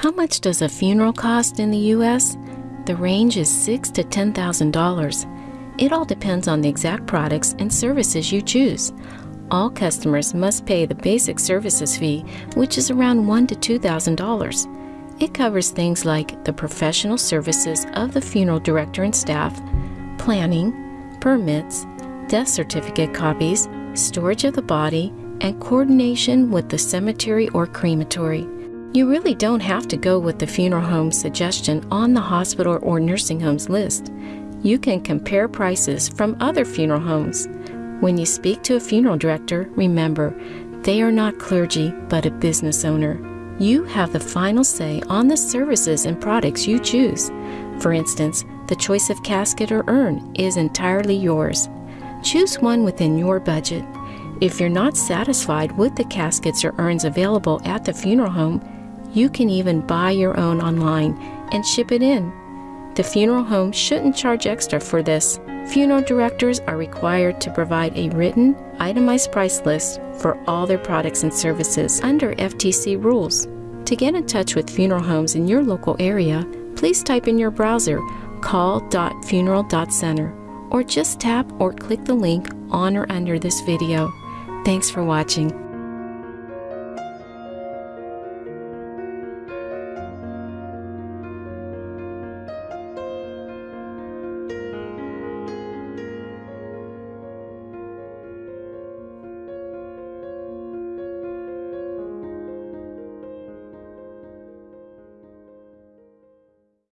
How much does a funeral cost in the U.S.? The range is six to ten thousand dollars. It all depends on the exact products and services you choose. All customers must pay the basic services fee, which is around one to two thousand dollars. It covers things like the professional services of the funeral director and staff, planning, permits, death certificate copies, storage of the body, and coordination with the cemetery or crematory. You really don't have to go with the funeral home suggestion on the hospital or nursing homes list. You can compare prices from other funeral homes. When you speak to a funeral director, remember, they are not clergy but a business owner. You have the final say on the services and products you choose. For instance, the choice of casket or urn is entirely yours. Choose one within your budget. If you're not satisfied with the caskets or urns available at the funeral home, you can even buy your own online and ship it in. The funeral home shouldn't charge extra for this. Funeral directors are required to provide a written, itemized price list for all their products and services under FTC rules. To get in touch with funeral homes in your local area, please type in your browser call.funeral.center or just tap or click the link on or under this video. Thanks for watching.